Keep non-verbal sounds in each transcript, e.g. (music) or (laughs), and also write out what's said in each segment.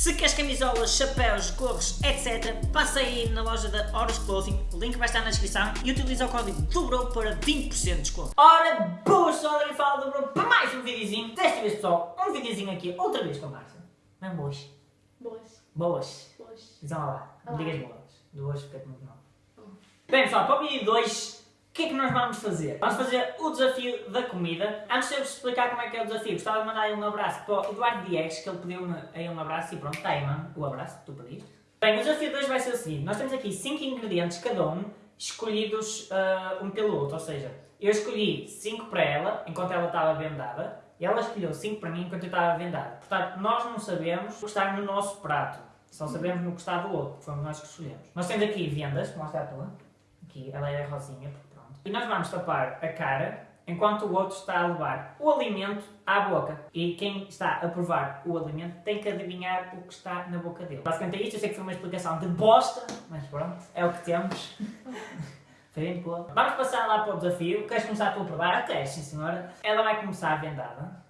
Se queres camisolas, chapéus, gorros, etc, passa aí na loja da Horus Clothing, o link vai estar na descrição e utiliza o código DOBROW para 20% de desconto. Ora, boas pessoal, e fala Dobrou para mais um videozinho. Desta vez pessoal, um videozinho aqui, outra vez com a Márcia. Não é boas? Boas. Boas. Boas. Então lá, Olá. digas boas. Duas fica muito mal. Hum. Bem pessoal, para o vídeo 2, o que é que nós vamos fazer? Vamos fazer o desafio da comida. Antes de eu vos explicar como é que é o desafio, gostava de mandar aí um abraço para o Eduardo Diegues, que ele pediu-me aí um abraço e pronto, está aí mano, o abraço que tu pediste. Bem, o desafio de hoje vai ser o seguinte, nós temos aqui 5 ingredientes cada um, escolhidos ah, um pelo outro, ou seja, eu escolhi 5 para ela, enquanto ela estava vendada, e ela escolheu 5 para mim enquanto eu estava vendada. Portanto, nós não sabemos o que está no nosso prato, só sabemos no que está do outro, fomos nós que escolhemos. Nós temos aqui vendas, mostra a tua, aqui, ela é rosinha. E nós vamos tapar a cara, enquanto o outro está a levar o alimento à boca. E quem está a provar o alimento tem que adivinhar o que está na boca dele. Basicamente é isto, eu sei que foi uma explicação de bosta, mas pronto, é o que temos. (laughs) Vamos passar lá para o desafio. Queres começar tu a provar? Queres, sim senhora. Ela vai começar vendada.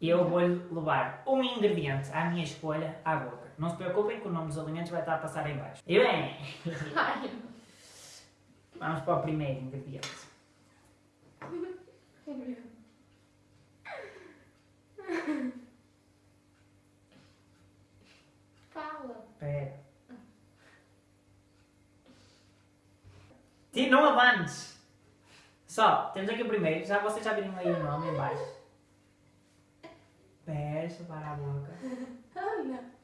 E eu vou-lhe levar um ingrediente à minha escolha à boca. Não se preocupem que o nome dos alimentos vai estar a passar em baixo. E bem. (laughs) vamos para o primeiro ingrediente. Fala. Espera. Ti, não avances. Só, temos aqui o primeiro. Já vocês já viram aí o nome em baixo. Peça para a boca. Ana.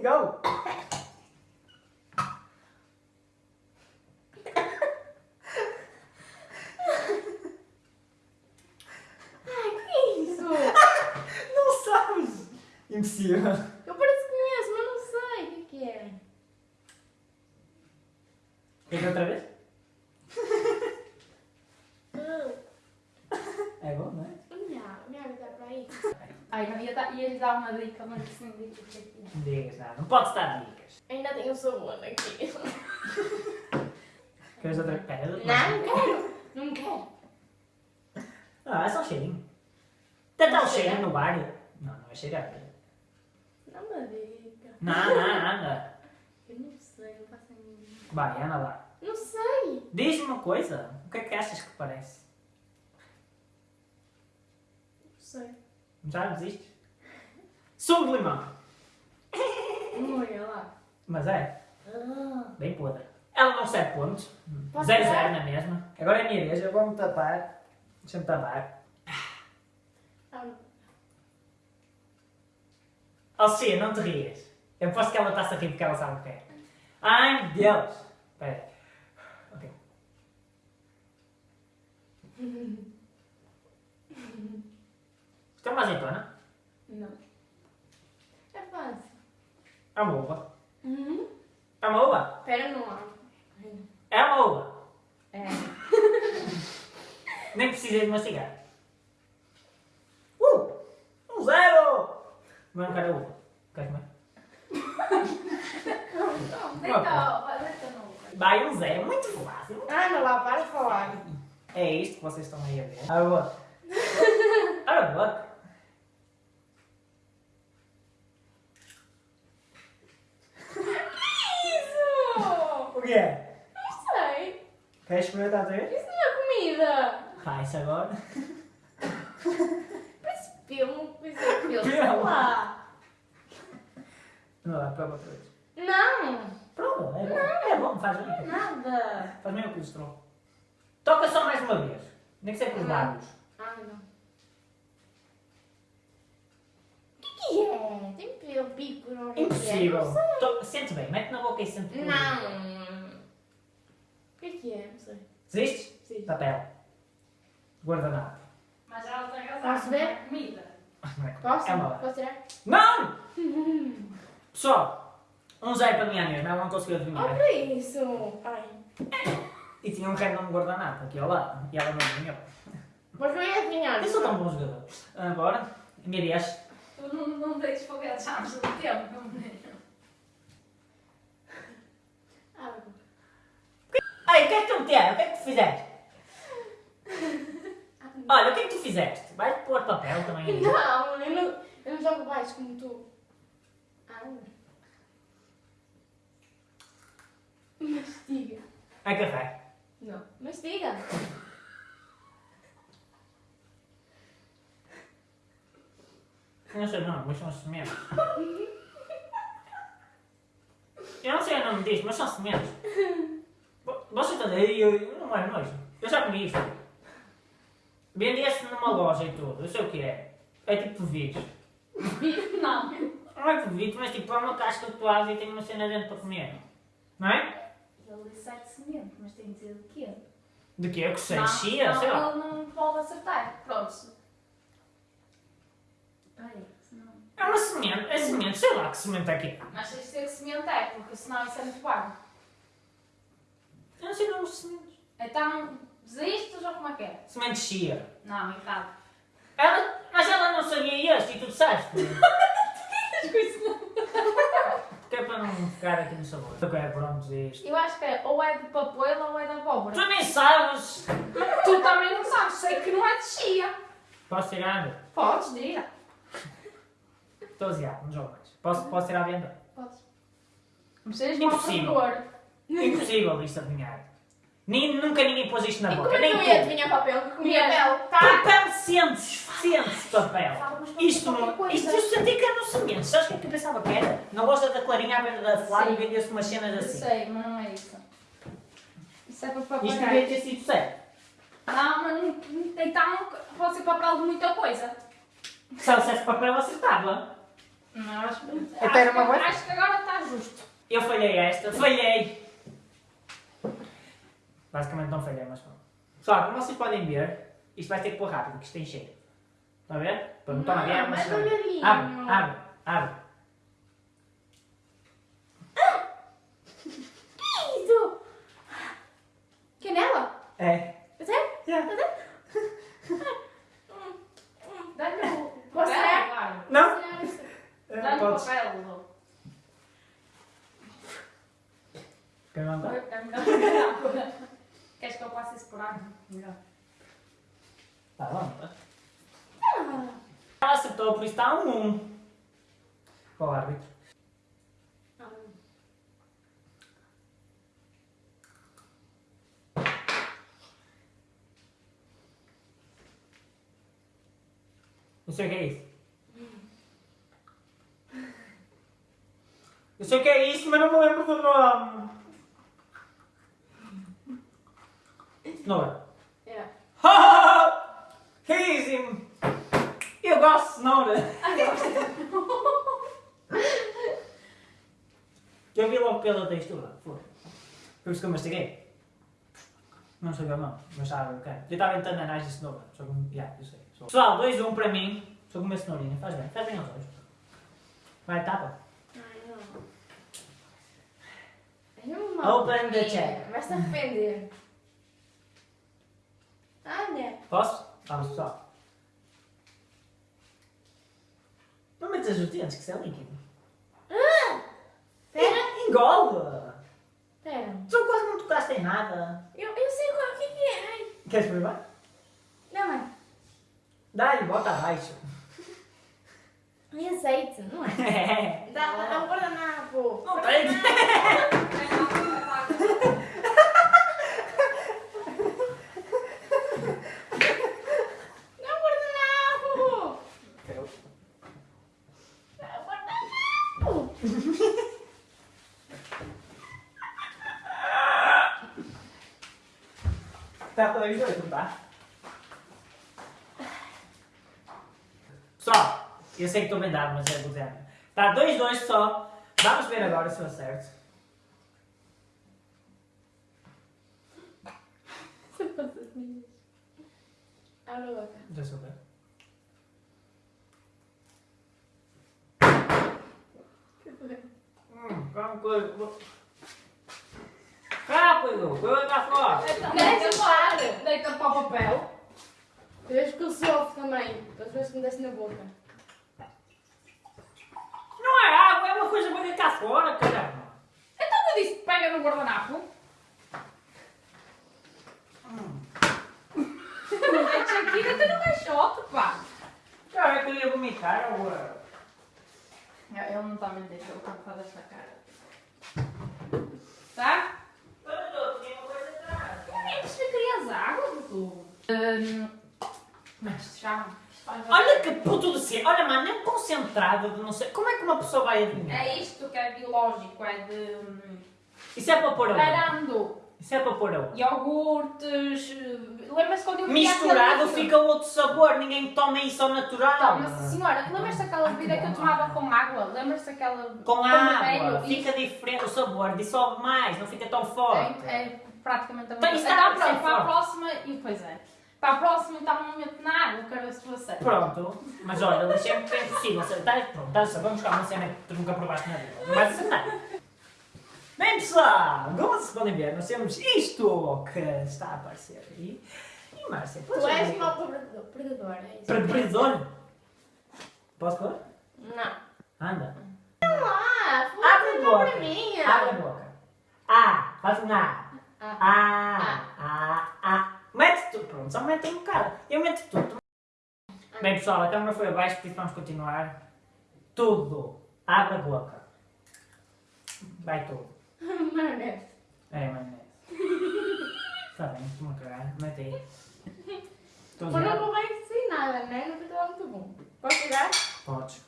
Go! Ai, que é isso? Não sabes! Impossível. Eu parece que conheço, mas não sei o que que é. Queres outra vez? É bom, não é? Não, minha vida está para aí. Ai, ia, dar, uma dica, mas sim, dica o que é que é. Não digas nada. Não podes dar dicas. Ainda tenho sabor aqui. (laughs) Queres outra dou-te Não, não quero. Não quero. Ah, é só um cheirinho. Dá um cheirinho no bar. Não, não é cheirar. Dá uma dica. Não, não, anda. Eu não sei, não faço a mínima. Vai, anda lá. Não sei. Diz-me uma coisa. O que é que achas que parece? Não sei. Já desistes? Sumo de limão. Olha lá. Mas é, Ah. bem podre. Ela não 7 pontos. Posso 0 dar? 0 na mesma. Agora é a minha vez. Eu vou-me tapar. Deixa-me tapar. Ah, Alcia, não te rias. Eu aposto que ela está-se a rir porque ela sabe o que é. Ai, meu Deus. Espera. Ok. Isto é uma azeitona? Não. É fácil. É uma uva. Uhum. É uma uva? Espera, não. É uma uva. É. Nem precisei de mastigar. Uh! Um zero! Não quero a uva. Queres (laughs) no lugar. Vai um zero. Muito fácil. Anda lá, para de falar. É isto que vocês estão aí a ver. Abre a boca. Abre a que é? Não sei. Queres experimentar outra vez? Isso não é comida. Faz agora. (laughs) Parece pelo. Parece pelo. Sei lá. Não dá, prova outra vez. Não. Prova, é bom. É bom, faz bem. Nada. Faz bem o colesterol. Toca só mais uma vez. Nem que seja com os Não. lábios. Ah, não. É? Tem pelo, pico, não é. Impossível. Não Sente bem, mete na boca e sente dentro. Não. Desistes? Sim. Papel. Guardanapo. Mas ela tem razão. Posso ver? não é Comida. Não é Posso? É uma Posso tirar? Não! (laughs) Pessoal, um zero para mim à mesma, ela não conseguiu adivinhar. Olha isso. Ai. E tinha um random guardanapo aqui ao lado. E ela não adivinhou. Mas não ia adivinhar. Eu sou tão bom jogador. Agora, minha vez. Tu não, não deites foguetes antes do tempo, meu menino. Ah, Ai, o que é que tu tens? O que é que tu fizeste? Olha, o que é que tu fizeste? Vais pôr papel também aí? Não, eu não, eu não jogo baixo como tu. Ah, não. Mastiga. É café. Não, mastiga. Eu não sei o nome, mas são sementes. Eu não sei o nome disto, mas são sementes. Vo- Você está dizer, eu, não é nojo. Eu já comi isto. Vendia-se numa loja e tudo, eu sei o que é. É tipo vírus. (laughs) Não. Não é Covid, mas tipo, é uma casca tu abres e tem uma cena dentro para comer. Não é? Ele disse sete semente, mas tem de dizer de quê? De que? Eu que sei, não, chia, não, sei lá. ele não pode acertar. Pronto. Senão... É uma semente, é semente, sei lá que semente é que é. Mas tens de ser que semente é, porque senão isso é muito vago. Eu não sei o nome de sementes. Então, desistes ou como é que é? Semente chia. Não, errado. Ela, mas ela não sabia este e tu disseste. (laughs) Que é para não ficar aqui no sabor. Ok, pronto, isto. Eu acho que é ou é de papoila ou é de abóbora. Tu nem sabes! Tu também não sabes, sei que não é de chia. Posso tirar? Podes, diga. Estou a ziar, não jogo mais. Posso, posso tirar a venda? Podes. Não sejas mau Impossível. Produtor. Impossível isto adivinhar. Nem, nunca ninguém pôs isto na E boca, é nem eu ia tu. adivinhar papel? Que comia pele. Tá. Papel sente-se, sente-se papel. Isto não. Isto eu senti que era no semente. Sabes o que é que eu pensava que era? Na loja da Clarinha à beira da Flávia Sim. vendia-se umas cenas Eu assim. sei, mas não é isso. Isso é para papagaio. Isto devia ter sido certo. Não, mas não, então pode ser papel de muita coisa. Se ela dissesse papel, acertava. Não, acho, Até era uma acho, coisa? acho que agora está justo. Eu falhei esta, falhei! Basicamente não falhei, mas pronto. Só, como vocês podem ver, isto vai ter que pôr rápido, que isto tem cheiro. Está a ver? Para não tomar Não, guerra, mas. Abre, abre, abre. Que isso? Canela? É. É sério? Yeah. Dá-lhe o Posso tirar? Não? É, Dá-lhe o papel. Quer mandar? É melhor. Eu passe isso por ar? Melhor. Tá bom, tá? Ah, Ela acertou, por isso está um 1. Para o árbitro. Não sei o que é isso. Eu sei o que é isso, mas não me lembro do nome. Cenoura. É. Easy! (laughs) Eu gosto de cenoura. (laughs) Eu vi logo pela textura. Foi. Por isso que eu mastiguei. Não sabia não, mas estava ok. Eu estava em tananás de cenoura. Só que, yeah, eu sei. Sou- Pessoal, 2 1 para mim. Só comer cenourinha. Faz bem, faz bem aos olhos. Vai, tapa. Ai, não. É Open the check. Vai se arrepender. Olha. Posso? Vamos, pessoal. Não metas os dentes, que isso é líquido. Ah! Pera. Engole! Pera. Tu quase não tocaste em nada. Eu, eu sei qual que que é. Ai. Queres provar? Não, mãe. Dá-lhe, bota abaixo. É azeite, não é? (laughs) Dá, dá um guardanapo. Não tem. Um guardanapo. Um guardanapo. Tá para os dois, não tá? Pessoal, eu sei que estou bem dado, mas é do zero. Tá 2-2 só. Vamos ver agora se eu acerto. Abre a boca. Deixa eu ver. Hum, calma coisa. Rápido, coisa cá fora. Deita para, deita para o papel. Vês que eu sofro também. Das vezes que me desce na boca. Não é água, é uma coisa para cá fora, caramba. Então eu disse, pega no guardanapo. Deixa aqui, deita ia vomitar ou... uh, Ele não está a mentir, ele está a fazer esta cara. Tá? Eu atrás. É que querias água, Dudu? Mas já. isto Olha que puto de ser. Olha, mano, é concentrado de não sei. Como é que uma pessoa vai adivinhar? É isto que é biológico, é de. hum, Isso é para pôr aonde? Arando, Isso é para pôr iogurtes. Eh, Lembra-se quando eu via Misturado fica outro sabor, ninguém toma isso ao natural. Então, mas senhora, lembras-te daquela bebida que eu tomava com água? Lembras-te daquela. Com água, fica diferente o sabor, dissolve mais, não fica tão forte. É, é praticamente a Então, mesma isso coisa. está Então, pronto, para a próxima. E pois é. Para a próxima, então, não meto na água, quero ver se acertas. Pronto, mas olha, deixei-me que é impossível acertar. Pronto, a vamos buscar uma cena que tu nunca provaste na vida. Não vais acertar. Bem pessoal, como vocês podem ver, nós temos isto que está a aparecer aí. E Márcia, Tu és mau predador, é isso. Predador? Posso pôr? Não. Anda. Não lá, Abre a boca. para mim. Abre a boca. A, faz um A. Ah. A, A, A. Mete tudo. Pronto, só mete um bocado. Eu meto tudo. Bem pessoal, a câmera foi abaixo, por isso vamos continuar. Tudo. Abre a boca. Vai tudo. (laughs) Maionese. É, maionese. (laughs) Está bem, estou-me a cagar. Mete aí. Estou Mas não vou bem sem nada, né? Não ficou muito bom. Posso tirar? Podes.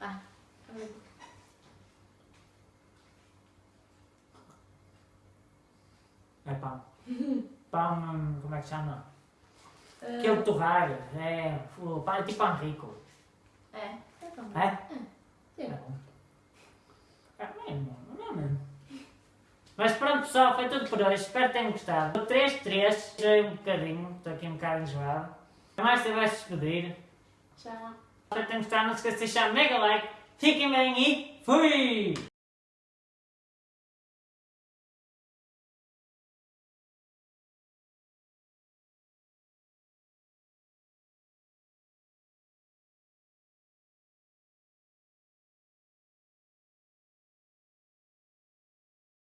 Ah. É pão. (laughs) Pão, hum, como é que chama? Uh, Aquele torrar. É, o pão é tipo pão rico. É. É. É? Sim. É bom. É mesmo, não é mesmo. Mas pronto pessoal, foi tudo por hoje. Espero que tenham gostado. 3-3, já um bocadinho, estou aqui um bocado enjoado. A Márcia vai se despedir. Tchau. Espero que tenham gostado. Não se esqueçam de deixar mega like. Fiquem bem e fui!